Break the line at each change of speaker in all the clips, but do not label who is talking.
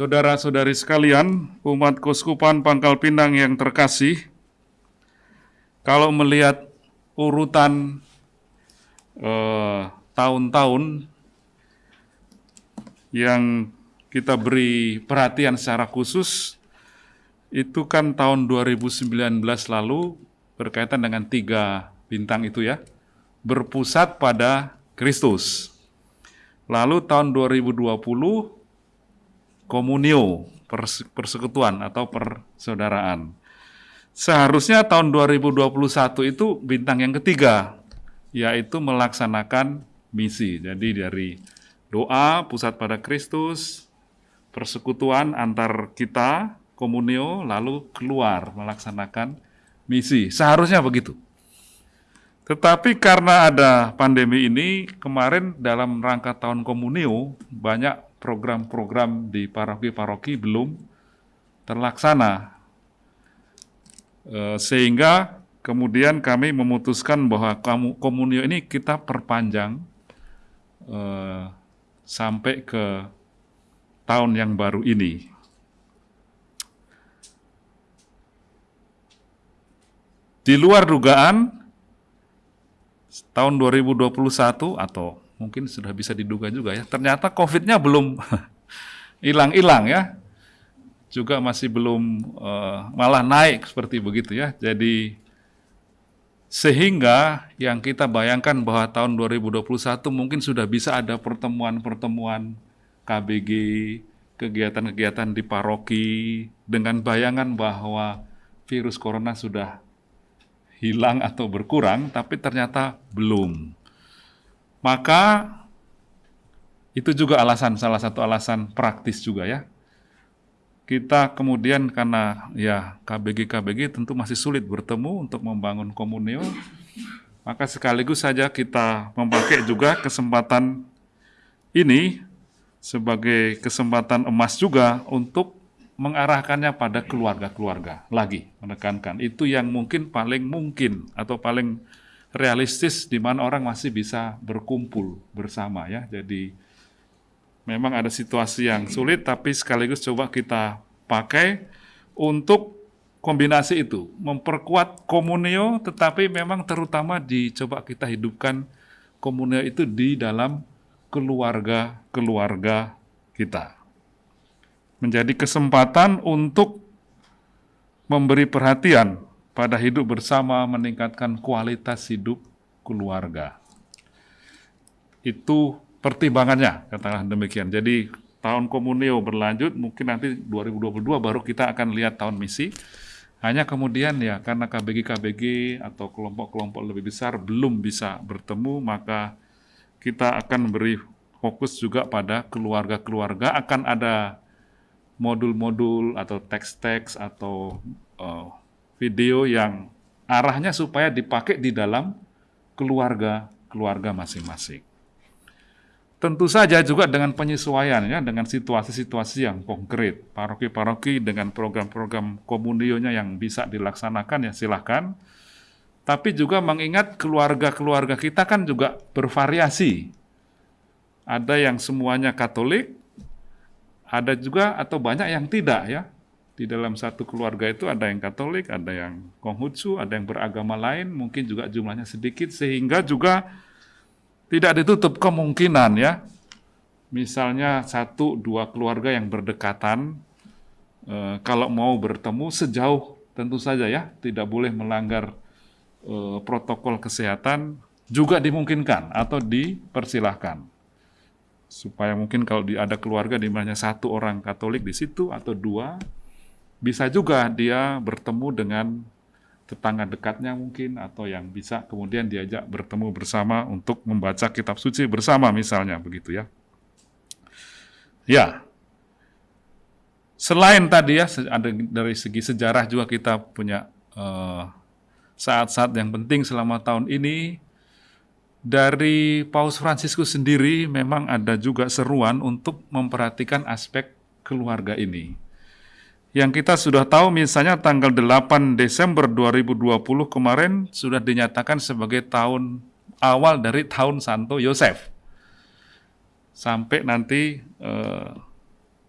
Saudara-saudari sekalian, umat Kuskupan Pangkal Pinang yang terkasih, kalau melihat urutan eh, tahun-tahun yang kita beri perhatian secara khusus, itu kan tahun 2019 lalu berkaitan dengan tiga bintang itu ya, berpusat pada Kristus. Lalu tahun 2020 komunio, persekutuan atau persaudaraan. Seharusnya tahun 2021 itu bintang yang ketiga, yaitu melaksanakan misi. Jadi dari doa pusat pada Kristus, persekutuan antar kita, komunio, lalu keluar melaksanakan misi. Seharusnya begitu. Tetapi karena ada pandemi ini, kemarin dalam rangka tahun komunio, banyak program-program di paroki-paroki belum terlaksana. Eh, sehingga kemudian kami memutuskan bahwa komunio ini kita perpanjang eh, sampai ke tahun yang baru ini. Di luar dugaan, tahun 2021 atau mungkin sudah bisa diduga juga ya, ternyata COVID-nya belum hilang-hilang ya, juga masih belum uh, malah naik seperti begitu ya. Jadi sehingga yang kita bayangkan bahwa tahun 2021 mungkin sudah bisa ada pertemuan-pertemuan KBG, kegiatan-kegiatan di paroki dengan bayangan bahwa virus corona sudah hilang atau berkurang, tapi ternyata belum. Maka itu juga alasan, salah satu alasan praktis juga ya. Kita kemudian karena ya KBG-KBG tentu masih sulit bertemu untuk membangun komunio, maka sekaligus saja kita memakai juga kesempatan ini sebagai kesempatan emas juga untuk mengarahkannya pada keluarga-keluarga lagi menekankan itu yang mungkin paling mungkin atau paling realistis di mana orang masih bisa berkumpul bersama ya. Jadi memang ada situasi yang sulit tapi sekaligus coba kita pakai untuk kombinasi itu. Memperkuat komunio tetapi memang terutama dicoba kita hidupkan komunio itu di dalam keluarga-keluarga kita. Menjadi kesempatan untuk memberi perhatian pada hidup bersama, meningkatkan kualitas hidup keluarga. Itu pertimbangannya, katakanlah demikian. Jadi tahun komunio berlanjut, mungkin nanti 2022 baru kita akan lihat tahun misi. Hanya kemudian ya karena KBG-KBG atau kelompok-kelompok lebih besar belum bisa bertemu, maka kita akan beri fokus juga pada keluarga-keluarga. Akan ada modul-modul atau teks-teks atau uh, video yang arahnya supaya dipakai di dalam keluarga keluarga masing-masing. Tentu saja juga dengan penyesuaian ya dengan situasi-situasi yang konkret. Paroki-paroki dengan program-program komunionya yang bisa dilaksanakan ya silahkan. Tapi juga mengingat keluarga-keluarga kita kan juga bervariasi. Ada yang semuanya Katolik, ada juga atau banyak yang tidak ya. Di dalam satu keluarga itu ada yang Katolik, ada yang Konghucu, ada yang beragama lain, mungkin juga jumlahnya sedikit sehingga juga tidak ditutup kemungkinan ya. Misalnya satu dua keluarga yang berdekatan eh, kalau mau bertemu sejauh tentu saja ya, tidak boleh melanggar eh, protokol kesehatan juga dimungkinkan atau dipersilahkan supaya mungkin kalau ada keluarga di mana satu orang Katolik di situ atau dua, bisa juga dia bertemu dengan tetangga dekatnya mungkin atau yang bisa kemudian diajak bertemu bersama untuk membaca kitab suci bersama misalnya begitu ya. Ya. Selain tadi ya ada dari segi sejarah juga kita punya eh, saat-saat uh, yang penting selama tahun ini dari Paus Fransiskus sendiri memang ada juga seruan untuk memperhatikan aspek keluarga ini. Yang kita sudah tahu misalnya tanggal 8 Desember 2020 kemarin sudah dinyatakan sebagai tahun awal dari tahun Santo Yosef. Sampai nanti eh,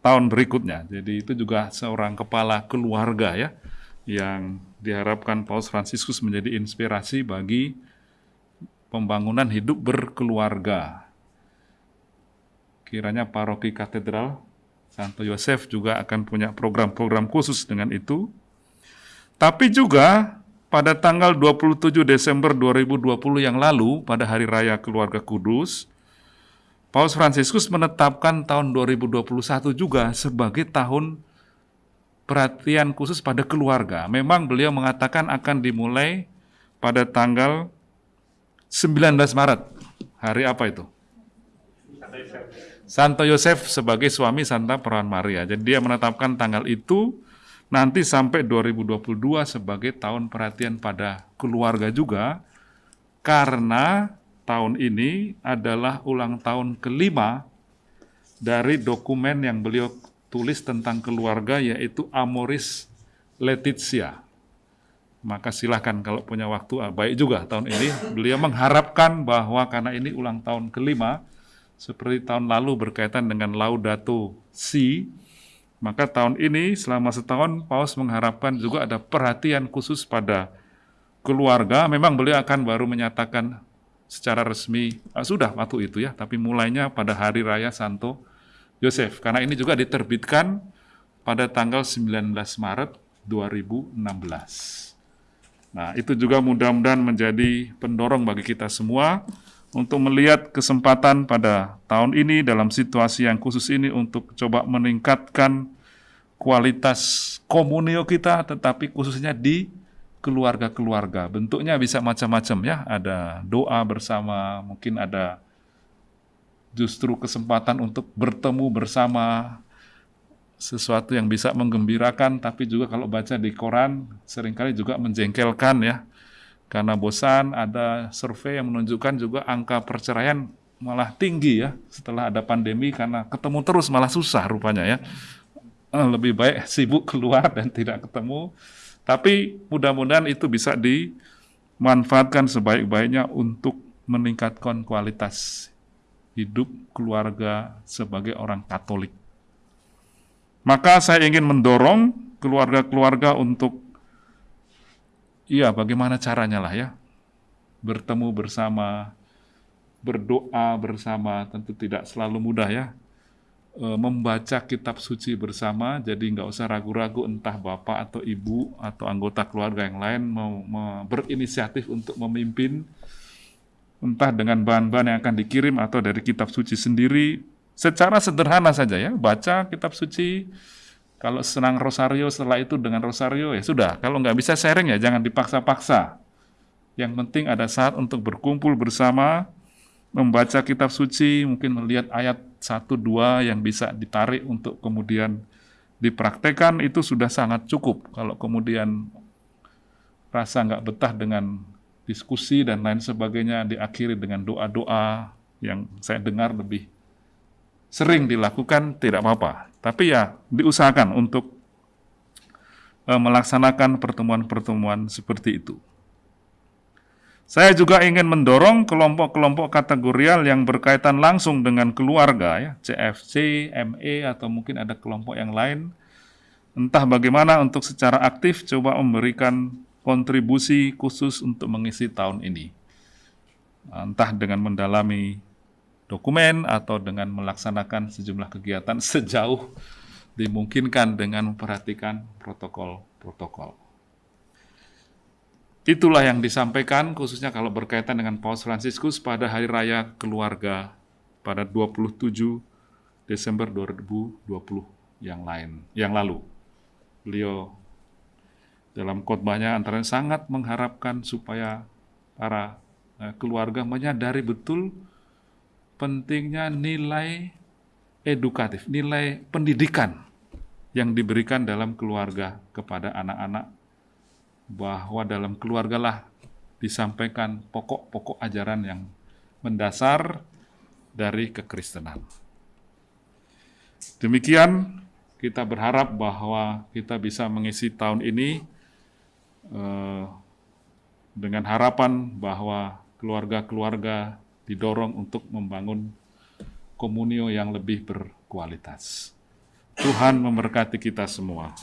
tahun berikutnya. Jadi itu juga seorang kepala keluarga ya yang diharapkan Paus Fransiskus menjadi inspirasi bagi pembangunan hidup berkeluarga. Kiranya paroki katedral Santo Yosef juga akan punya program-program khusus dengan itu. Tapi juga pada tanggal 27 Desember 2020 yang lalu, pada Hari Raya Keluarga Kudus, Paus Fransiskus menetapkan tahun 2021 juga sebagai tahun perhatian khusus pada keluarga. Memang beliau mengatakan akan dimulai pada tanggal 19 Maret. Hari apa itu? Santo Yosef sebagai suami Santa Perawan Maria. Jadi dia menetapkan tanggal itu nanti sampai 2022 sebagai tahun perhatian pada keluarga juga karena tahun ini adalah ulang tahun kelima dari dokumen yang beliau tulis tentang keluarga yaitu Amoris Laetitia maka silahkan kalau punya waktu, ah, baik juga tahun ini. Beliau mengharapkan bahwa karena ini ulang tahun kelima, seperti tahun lalu berkaitan dengan Laudato Si, maka tahun ini selama setahun Paus mengharapkan juga ada perhatian khusus pada keluarga. Memang beliau akan baru menyatakan secara resmi, ah, sudah waktu itu ya, tapi mulainya pada Hari Raya Santo Yosef. Karena ini juga diterbitkan pada tanggal 19 Maret 2016. Nah, itu juga mudah-mudahan menjadi pendorong bagi kita semua untuk melihat kesempatan pada tahun ini dalam situasi yang khusus ini untuk coba meningkatkan kualitas komunio kita, tetapi khususnya di keluarga-keluarga. Bentuknya bisa macam-macam ya, ada doa bersama, mungkin ada justru kesempatan untuk bertemu bersama, sesuatu yang bisa menggembirakan, tapi juga kalau baca di koran sering kali juga menjengkelkan ya. Karena bosan, ada survei yang menunjukkan juga angka perceraian malah tinggi ya setelah ada pandemi karena ketemu terus malah susah rupanya ya. Eh, lebih baik sibuk keluar dan tidak ketemu. Tapi mudah-mudahan itu bisa dimanfaatkan sebaik-baiknya untuk meningkatkan kualitas hidup keluarga sebagai orang Katolik. Maka saya ingin mendorong keluarga-keluarga untuk, iya bagaimana caranya lah ya, bertemu bersama, berdoa bersama, tentu tidak selalu mudah ya, e, membaca kitab suci bersama, jadi nggak usah ragu-ragu entah bapak atau ibu atau anggota keluarga yang lain mau, mau berinisiatif untuk memimpin, entah dengan bahan-bahan yang akan dikirim atau dari kitab suci sendiri, Secara sederhana saja ya, baca kitab suci, kalau senang rosario setelah itu dengan rosario ya sudah. Kalau nggak bisa sharing ya jangan dipaksa-paksa. Yang penting ada saat untuk berkumpul bersama, membaca kitab suci, mungkin melihat ayat satu dua yang bisa ditarik untuk kemudian dipraktekkan itu sudah sangat cukup. Kalau kemudian rasa nggak betah dengan diskusi dan lain sebagainya diakhiri dengan doa-doa yang saya dengar lebih sering dilakukan tidak apa-apa. Tapi ya diusahakan untuk uh, melaksanakan pertemuan-pertemuan seperti itu. Saya juga ingin mendorong kelompok-kelompok kategorial yang berkaitan langsung dengan keluarga, ya, CFC, ME, atau mungkin ada kelompok yang lain. Entah bagaimana untuk secara aktif coba memberikan kontribusi khusus untuk mengisi tahun ini. Entah dengan mendalami dokumen atau dengan melaksanakan sejumlah kegiatan sejauh dimungkinkan dengan memperhatikan protokol-protokol. Itulah yang disampaikan khususnya kalau berkaitan dengan Paus Fransiskus pada Hari Raya Keluarga pada 27 Desember 2020 yang lain, yang lalu. Beliau dalam khotbahnya antara sangat mengharapkan supaya para eh, keluarga menyadari betul pentingnya nilai edukatif, nilai pendidikan yang diberikan dalam keluarga kepada anak-anak bahwa dalam keluarga lah disampaikan pokok-pokok ajaran yang mendasar dari kekristenan. Demikian kita berharap bahwa kita bisa mengisi tahun ini eh, dengan harapan bahwa keluarga-keluarga didorong untuk membangun komunio yang lebih berkualitas. Tuhan memberkati kita semua.